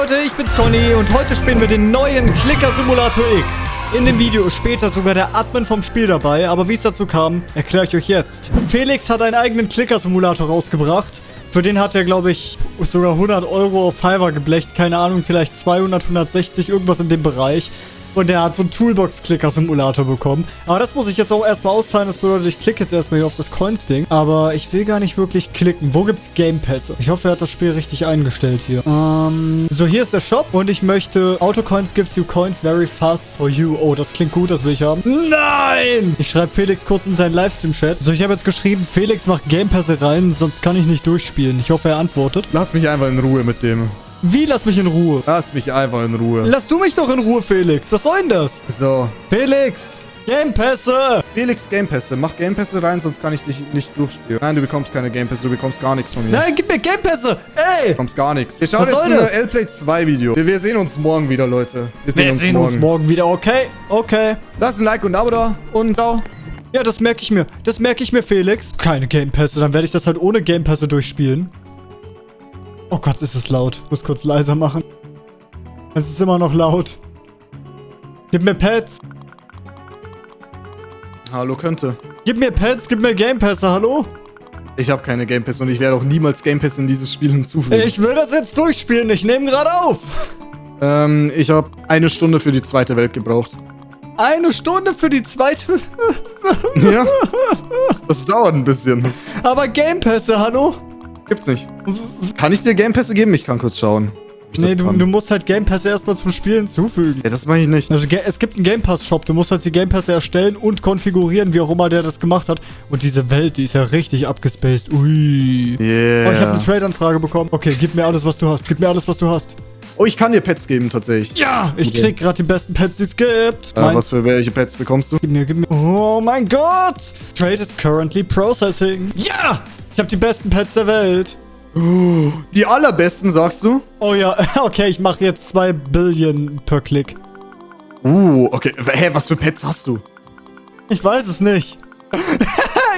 Leute, ich bin's Conny und heute spielen wir den neuen Clicker Simulator X. In dem Video ist später sogar der Admin vom Spiel dabei, aber wie es dazu kam, erkläre ich euch jetzt. Felix hat einen eigenen Clicker Simulator rausgebracht. Für den hat er, glaube ich, sogar 100 Euro auf Fiverr geblecht. Keine Ahnung, vielleicht 200, 160, irgendwas in dem Bereich. Und er hat so einen Toolbox-Clicker-Simulator bekommen. Aber das muss ich jetzt auch erstmal auszahlen. Das bedeutet, ich klicke jetzt erstmal hier auf das Coins-Ding. Aber ich will gar nicht wirklich klicken. Wo gibt's Game-Pässe? Ich hoffe, er hat das Spiel richtig eingestellt hier. Ähm, so, hier ist der Shop. Und ich möchte... Autocoins gives you coins very fast for you. Oh, das klingt gut. Das will ich haben. Nein! Ich schreibe Felix kurz in seinen Livestream-Chat. So, ich habe jetzt geschrieben, Felix macht Game-Pässe rein. Sonst kann ich nicht durchspielen. Ich hoffe, er antwortet. Lass mich einfach in Ruhe mit dem. Wie? Lass mich in Ruhe. Lass mich einfach in Ruhe. Lass du mich doch in Ruhe, Felix. Was soll denn das? So. Felix! Gamepässe! Felix Gamepässe. Mach Gamepässe rein, sonst kann ich dich nicht durchspielen. Nein, du bekommst keine Gamepässe. Du bekommst gar nichts von mir. Nein, gib mir Gamepässe! Ey! Du bekommst gar nichts. Wir schauen Was jetzt ein? L-Play 2 Video. Wir, wir sehen uns morgen wieder, Leute. Wir sehen, Wir uns, sehen morgen. uns morgen wieder. Okay, okay. Lass ein Like und ein Abo da. Und ciao. Ja, das merke ich mir. Das merke ich mir, Felix. Keine Gamepässe. Dann werde ich das halt ohne Gamepässe durchspielen. Oh Gott, ist es laut. Muss kurz leiser machen. Es ist immer noch laut. Gib mir Pads. Hallo, könnte. Gib mir Pads, gib mir Gamepässe. Hallo? Ich habe keine Gamepässe und ich werde auch niemals Gamepässe in dieses Spiel hinzufügen. Ich will das jetzt durchspielen. Ich nehme gerade auf. ähm, ich habe eine Stunde für die zweite Welt gebraucht. Eine Stunde für die zweite... Ja. Das dauert ein bisschen. Aber Gamepässe, hallo? Gibt's nicht. Kann ich dir Gamepässe geben? Ich kann kurz schauen. Nee, du, du musst halt Gamepässe erstmal zum Spiel hinzufügen. Ja, das mache ich nicht. Also es gibt einen Game Pass Shop, du musst halt die Game Pässe erstellen und konfigurieren, wie auch immer der das gemacht hat. Und diese Welt, die ist ja richtig abgespaced. Ui. Yeah. Oh, ich habe eine Trade-Anfrage bekommen. Okay, gib mir alles, was du hast. Gib mir alles, was du hast. Oh, ich kann dir Pets geben, tatsächlich. Ja, ich Okay. krieg gerade die besten Pets, die es gibt. Äh, was für welche Pets bekommst du? Gib mir, gib mir. Oh mein Gott! Trade is currently processing. Ja! Ich habe die besten Pets der Welt. Die allerbesten, sagst du? Oh ja, okay, ich mache jetzt 2 Billion per Klick. Uh, okay. Hä, was für Pets hast du? Ich weiß es nicht.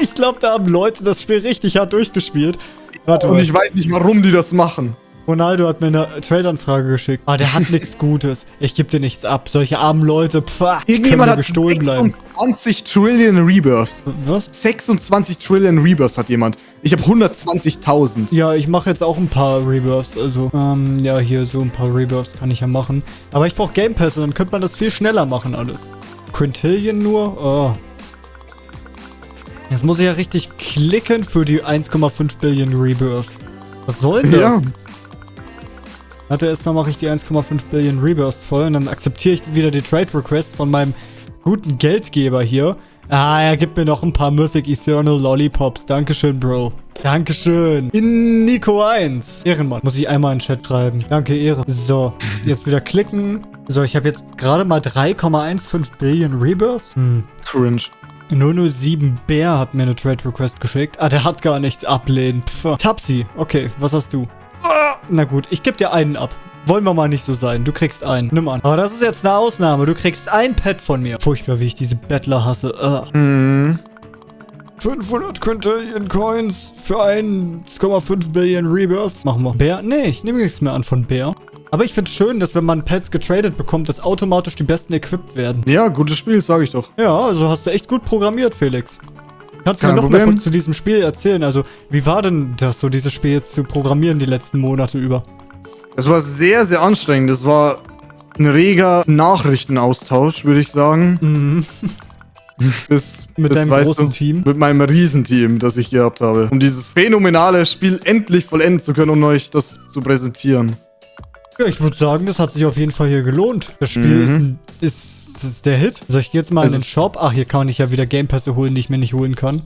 ich glaube, da haben Leute das Spiel richtig hart durchgespielt. Warte Und ich weiß nicht, warum die das machen. Ronaldo hat mir eine Trade-Anfrage geschickt. Ah, der hat nichts Gutes. Ich gebe dir nichts ab. Solche armen Leute, die können mir gestohlen bleiben. 26 Trillion Rebirths. Was? 26 Trillion Rebirths hat jemand. Ich habe 120.000. Ja, ich mache jetzt auch ein paar Rebirths. Also, ähm, ja, hier so ein paar Rebirths kann ich ja machen. Aber ich brauche Game Pässe, dann könnte man das viel schneller machen alles. Quintillion nur? Oh. Jetzt muss ich ja richtig klicken für die 1,5 Billion Rebirths. Was soll das? Ja. Warte, erstmal mache ich die 1,5 Billion Rebirths voll und dann akzeptiere ich wieder die Trade Request von meinem guten Geldgeber hier. Ah, er gibt mir noch ein paar Mythic Eternal Lollipops. Dankeschön, Bro. Dankeschön. In Nico 1. Ehrenmann. Muss ich einmal in den Chat schreiben. Danke, Ehre. So, jetzt wieder klicken. So, ich habe jetzt gerade mal 3,15 Billion Rebirths. Hm. Cringe. 007 Bär hat mir eine Trade Request geschickt. Ah, der hat gar nichts ablehnen. Pff. Tapsi. Okay, was hast du? Ah, Na gut, ich gebe dir einen ab. Wollen wir mal nicht so sein. Du kriegst einen. Nimm an. Aber das ist jetzt eine Ausnahme. Du kriegst ein Pet von mir. Furchtbar, wie ich diese Bettler hasse. Ah. Hm. 500 Quintillion Coins für 1,5 Billion Rebirths. Machen wir. Bär? Nee, ich nehme nichts mehr an von Bär. Aber ich finde es schön, dass wenn man Pets getradet bekommt, dass automatisch die besten equipped werden. Ja, gutes Spiel, sage ich doch. Ja, also hast du echt gut programmiert, Felix. Kannst du Kein mir noch mehr Problem. von, zu diesem Spiel erzählen? Also, wie war denn das, so dieses Spiel jetzt zu programmieren die letzten Monate über? Es war sehr, sehr anstrengend. Es war ein reger Nachrichtenaustausch, würde ich sagen. Mhm. Bis, Mit bis, deinem großen du, Team? Mit meinem Riesenteam, das ich gehabt habe. Um dieses phänomenale Spiel endlich vollenden zu können und euch das zu präsentieren. Ja, ich würde sagen, das hat sich auf jeden Fall hier gelohnt. Das Spiel Mhm. ist, ein, ist, ist der Hit. Soll ich jetzt mal Es in den Shop? Ach, hier kann ich ja wieder Gamepässe holen, die ich mir nicht holen kann.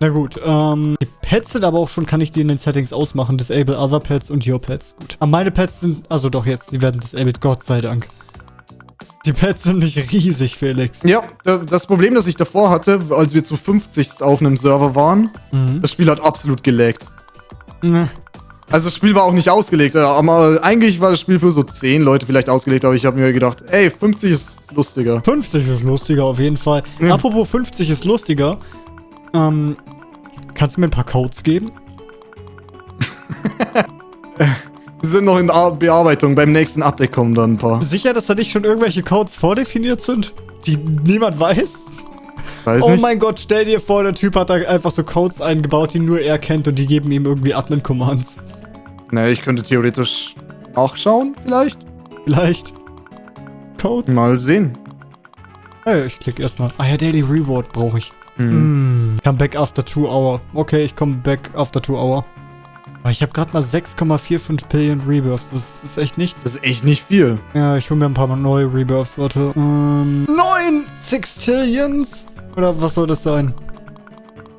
Na gut, ähm, die Pets sind aber auch schon, kann ich die in den Settings ausmachen. Disable other pets und your pets. Gut. Aber meine Pets sind, also doch jetzt, die werden disabled, Gott sei Dank. Die Pets sind nicht riesig, Felix. Ja, da- das Problem, das ich davor hatte, als wir zu 50 auf einem Server waren, Mhm. das Spiel hat absolut gelaggt. Ne. Also das Spiel war auch nicht ausgelegt, äh, aber eigentlich war das Spiel für so 10 Leute vielleicht ausgelegt, aber ich habe mir gedacht, ey, 50 ist lustiger. 50 ist lustiger auf jeden Fall. Ja. Apropos 50 ist lustiger. Ähm, kannst du mir ein paar Codes geben? Die sind noch in Ar- Bearbeitung. Beim nächsten Update kommen dann ein paar. Sicher, dass da nicht schon irgendwelche Codes vordefiniert sind, die niemand weiß? Weiß oh nicht. mein Gott, stell dir vor, der Typ hat da einfach so Codes eingebaut, die nur er kennt und die geben ihm irgendwie Admin-Commands. Ne, ich könnte theoretisch nachschauen, vielleicht. Vielleicht. Codes? Mal sehen. Hey, ich klicke erstmal. Ah ja, Daily Reward brauche ich. Hm. Hm. Come back after two hour. Okay, ich komme back after two hour. Aber ich habe gerade mal 6,45 Billion Rebirths. Das ist echt nichts. Das ist echt nicht viel. Ja, ich hole mir ein paar mal neue Rebirths. Warte. Ähm, 9 Sextillions? Oder was soll das sein?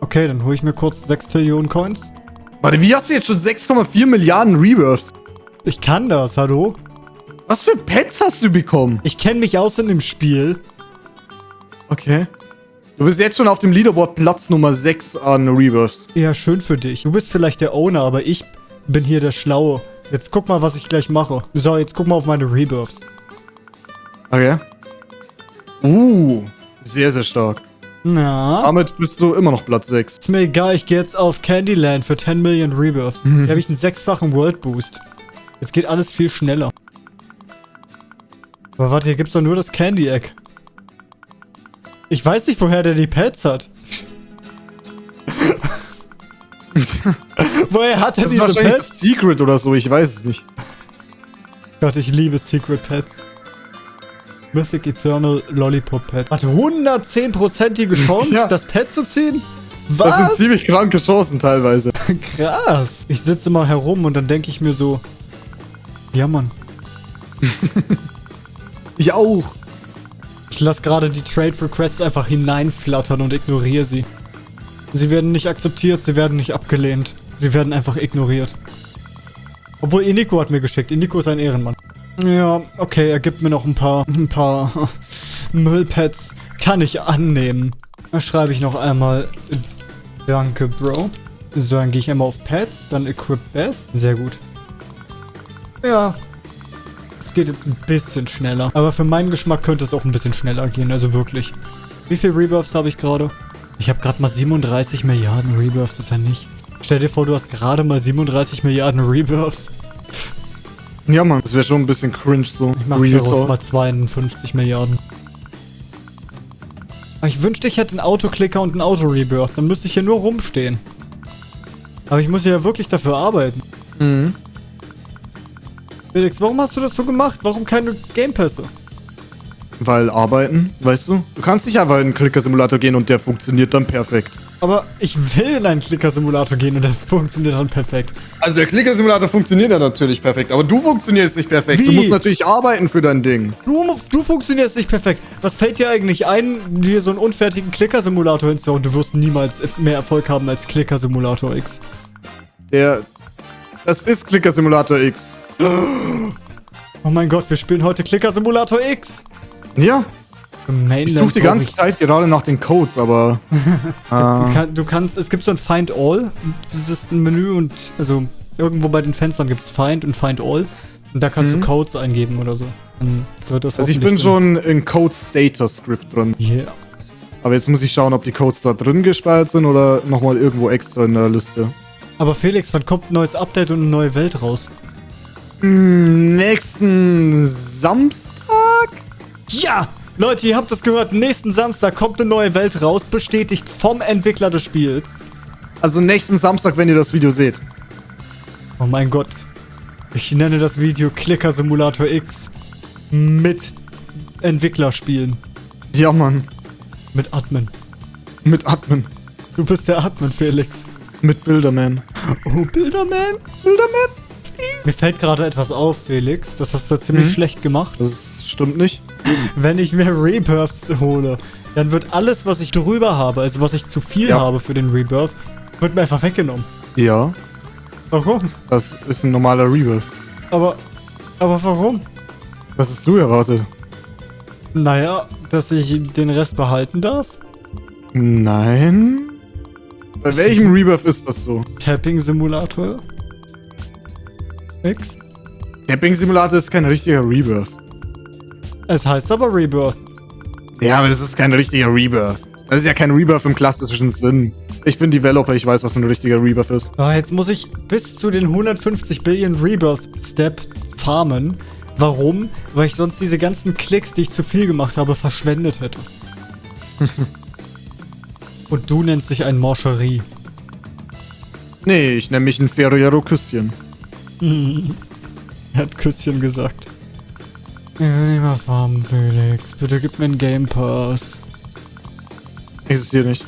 Okay, dann hole ich mir kurz 6 Trillionen Coins. Warte, wie hast du jetzt schon 6,4 Milliarden Rebirths? Ich kann das, hallo? Was für Pets hast du bekommen? Ich kenne mich aus in dem Spiel. Okay. Du bist jetzt schon auf dem Leaderboard Platz Nummer 6 an Rebirths. Ja, schön für dich. Du bist vielleicht der Owner, aber ich bin hier der Schlaue. Jetzt guck mal, was ich gleich mache. So, jetzt guck mal auf meine Rebirths. Okay. Uh, sehr, sehr stark. Na? Damit bist du immer noch Platz 6. Ist mir egal, ich gehe jetzt auf Candyland für 10 Millionen Rebirths. Mhm. Hier habe ich einen sechsfachen World Boost. Jetzt geht alles viel schneller. Aber warte, hier gibt's doch nur das Candy Egg. Ich weiß nicht, woher der die Pets hat. woher hat er Das ist diese wahrscheinlich Pets? das Secret oder so, ich weiß es nicht. Gott, ich liebe Secret Pets. Mythic Eternal Lollipop Pet. Warte, 110%ige Chance, Ja. das Pet zu ziehen? Das sind Was? ziemlich kranke Chancen teilweise. Krass. Ich sitze mal herum und dann denke ich mir so, ja Mann. Ich auch. Ich lasse gerade die Trade Requests einfach hineinflattern und ignoriere sie. Sie werden nicht akzeptiert, sie werden nicht abgelehnt. Sie werden einfach ignoriert. Obwohl, Iniko hat mir geschickt. Iniko ist ein Ehrenmann. Ja, okay, er gibt mir noch ein paar, ein paar Müllpads. Kann ich annehmen. Da schreibe ich noch einmal, danke, Bro. So, dann gehe ich einmal auf Pets, dann Equip Best. Sehr gut. Ja, es geht jetzt ein bisschen schneller. Aber für meinen Geschmack könnte es auch ein bisschen schneller gehen, also wirklich. Wie viel Rebirths habe ich gerade? Ich habe gerade mal 37 Milliarden Rebirths, das ist ja nichts. Stell dir vor, du hast gerade mal 37 Milliarden Rebirths. Ja, Mann, das wäre schon ein bisschen cringe so. Ich mache daraus mal 52 Milliarden. Aber ich wünschte, ich hätte einen Autoklicker und einen Auto-Rebirth. Dann müsste ich hier nur rumstehen. Aber ich muss ja wirklich dafür arbeiten. Mhm. Felix, warum hast du das so gemacht? Warum keine Gamepässe? Weil arbeiten, weißt du? Du kannst nicht einfach in einen Clicker-Simulator gehen und der funktioniert dann perfekt. Aber ich will in einen Clicker-Simulator gehen und der funktioniert dann perfekt. Also der Clicker-Simulator funktioniert ja natürlich perfekt, aber du funktionierst nicht perfekt. Wie? Du musst natürlich arbeiten für dein Ding. Du, du funktionierst nicht perfekt. Was fällt dir eigentlich ein, dir so einen unfertigen Clicker-Simulator hinzuhauen? Du wirst niemals mehr Erfolg haben als Clicker-Simulator X. Der... Das ist Clicker-Simulator X. Oh mein Gott, wir spielen heute Clicker-Simulator X. Ja, Mainland ich suche die ganze ich- Zeit gerade nach den Codes, aber... Du, äh, kann, du kannst, es gibt so ein Find All. Das ist ein Menü und, also, irgendwo bei den Fenstern gibt es Find und Find All. Und da kannst Mhm. du Codes eingeben oder so. Dann wird das also ich bin hoffentlich schon in Codes Data Script drin. dann- Yeah. Aber jetzt muss ich schauen, ob die Codes da drin gespeichert sind oder nochmal irgendwo extra in der Liste. Aber Felix, wann kommt ein neues Update und eine neue Welt raus? Nächsten Samstag? Ja! Leute, ihr habt das gehört. Nächsten Samstag kommt eine neue Welt raus, bestätigt vom Entwickler des Spiels. Also nächsten Samstag, wenn ihr das Video seht. Oh mein Gott. Ich nenne das Video Clicker Simulator X. Mit Entwicklerspielen. Ja, Mann. Mit Admin. Mit Admin. Du bist der Admin, Felix. Mit Bilderman. Oh, Bilderman. Bilderman? Mir fällt gerade etwas auf, Felix. Das hast du ziemlich Mhm. schlecht gemacht. Das stimmt nicht. Wenn ich mir Rebirths hole, dann wird alles, was ich drüber habe, also was ich zu viel Ja. habe für den Rebirth, wird mir einfach weggenommen. Ja, Warum? das ist ein normaler Rebirth. Aber, aber warum? Was hast du erwartet? Naja, dass ich den Rest behalten darf? Nein? Bei welchem Rebirth ist das so? Tapping Simulator? X? Tapping Simulator ist kein richtiger Rebirth. Es heißt aber Rebirth. Ja, aber das ist kein richtiger Rebirth. Das ist ja kein Rebirth im klassischen Sinn. Ich bin Developer, ich weiß, was ein richtiger Rebirth ist. Ah, jetzt muss ich bis zu den 150 Billion Rebirth Step farmen. Warum? Weil ich sonst diese ganzen Klicks, die ich zu viel gemacht habe, verschwendet hätte. Und du nennst dich ein Morcherie. Nee, ich nenne mich ein Ferrero Küsschen. Er hat Küsschen gesagt. Ich will nicht mehr farmen, Felix. Bitte gib mir einen Game Pass. Existiert nicht.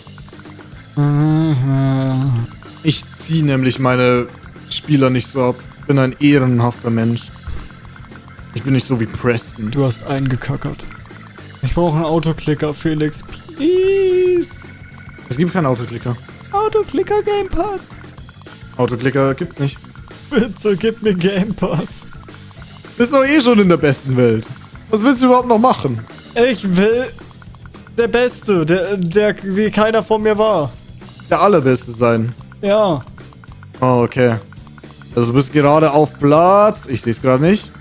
Ich ziehe nämlich meine Spieler nicht so ab. Ich bin ein ehrenhafter Mensch. Ich bin nicht so wie Preston. Du hast eingekackert. Ich brauche einen Autoklicker, Felix. Please. Es gibt keinen Autoklicker. Autoklicker Game Pass. Autoklicker gibt's nicht. Bitte gib mir Game Pass. Bist doch eh schon in der besten Welt. Was willst du überhaupt noch machen? Ich will der Beste, der, der wie keiner von mir war. Der allerbeste sein. Ja. Oh, okay. Also du bist gerade auf Platz. Ich sehe es gerade nicht.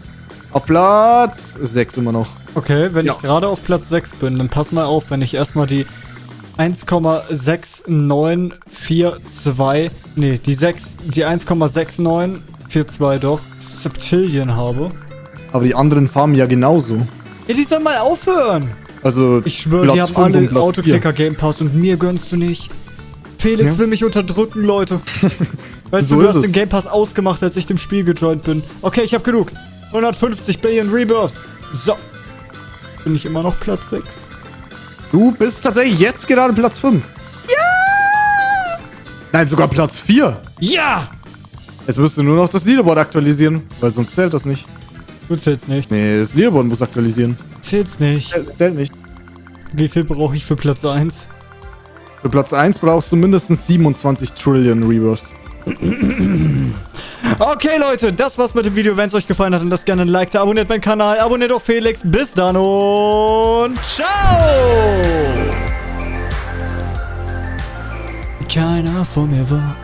Auf Platz 6 immer noch. Okay, wenn Ja. ich gerade auf Platz 6 bin, dann pass mal auf, wenn ich erstmal die 1,6942, nee, die 6, die 1,6942 doch, Septillion habe. Aber die anderen farmen ja genauso. Ja, die sollen mal aufhören. Also Ich schwöre, die haben alle Platz Autoklicker Game Pass und mir gönnst du nicht. Felix Ja. will mich unterdrücken, Leute. Weißt So du, du hast es. den Game Pass ausgemacht, als ich dem Spiel gejoint bin. Okay, ich hab genug. 150 Billion Rebirths. So. Bin ich immer noch Platz 6. Du bist tatsächlich jetzt gerade Platz 5. Ja! Nein, sogar Platz 4. Ja! Jetzt müsst du nur noch das Leaderboard aktualisieren, weil sonst zählt das nicht. Du zählst nicht. Nee, das Leaderboard muss aktualisieren. Zählst nicht. Zählt, zählt nicht. Wie viel brauche ich für Platz 1? Für Platz 1 brauchst du mindestens 27 Trillion Rebirths. Okay, Leute, das war's mit dem Video. Wenn es euch gefallen hat, dann lasst gerne ein Like da, abonniert meinen Kanal, abonniert auch Felix. Bis dann und ciao! Keiner vor mir war.